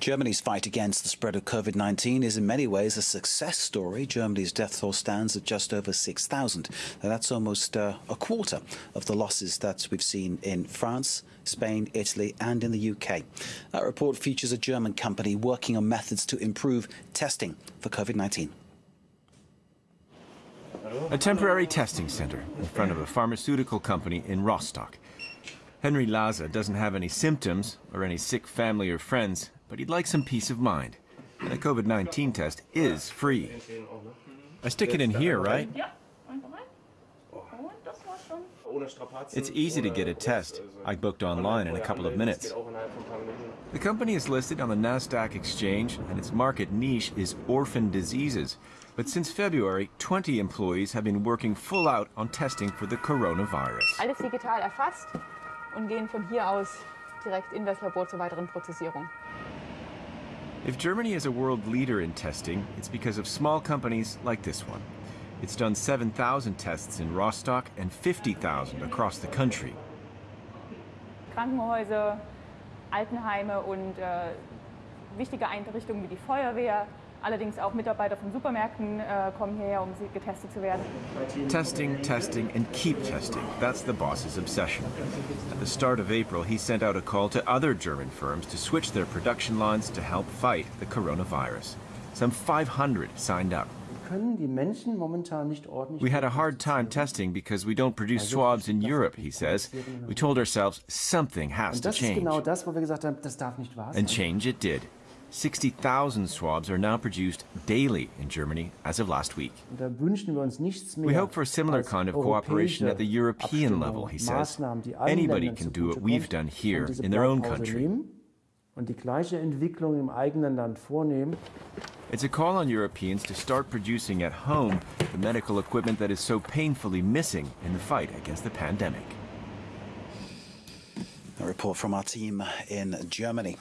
Germany's fight against the spread of COVID 19 is in many ways a success story. Germany's death toll stands at just over 6,000. That's almost uh, a quarter of the losses that we've seen in France, Spain, Italy, and in the UK. That report features a German company working on methods to improve testing for COVID 19. A temporary testing center in front of a pharmaceutical company in Rostock. Henry Laza doesn't have any symptoms or any sick family or friends, but he'd like some peace of mind. And the COVID 19 test is free. I stick it in here, right? It's easy to get a test. I booked online in a couple of minutes. The company is listed on the Nasdaq exchange, and its market niche is orphan diseases. But since February, 20 employees have been working full out on testing for the coronavirus. Alles digital erfasst und gehen von hier aus direkt in das Labor zur weiteren Prozessierung. If Germany is a world leader in testing, it's because of small companies like this one. It's done 7,000 tests in Rostock and 50,000 across the country. Krankenhäuser, Altenheime und äh, wichtige Einrichtungen wie die Feuerwehr, allerdings auch Mitarbeiter von Supermärkten äh, kommen hierher, um getestet zu werden. Testing, testing, and keep testing. That's the boss's obsession. At the start of April, he sent out a call to other German firms to switch their production lines to help fight the coronavirus. Some 500 signed up. We had a hard time testing because we don't produce swabs in Europe, he says. We told ourselves something has to change. And change it did. 60,000 swabs are now produced daily in Germany as of last week. We hope for a similar kind of cooperation at the European level, he says. Anybody can do what we've done here in their own country. It's a call on Europeans to start producing at home the medical equipment that is so painfully missing in the fight against the pandemic. A report from our team in Germany.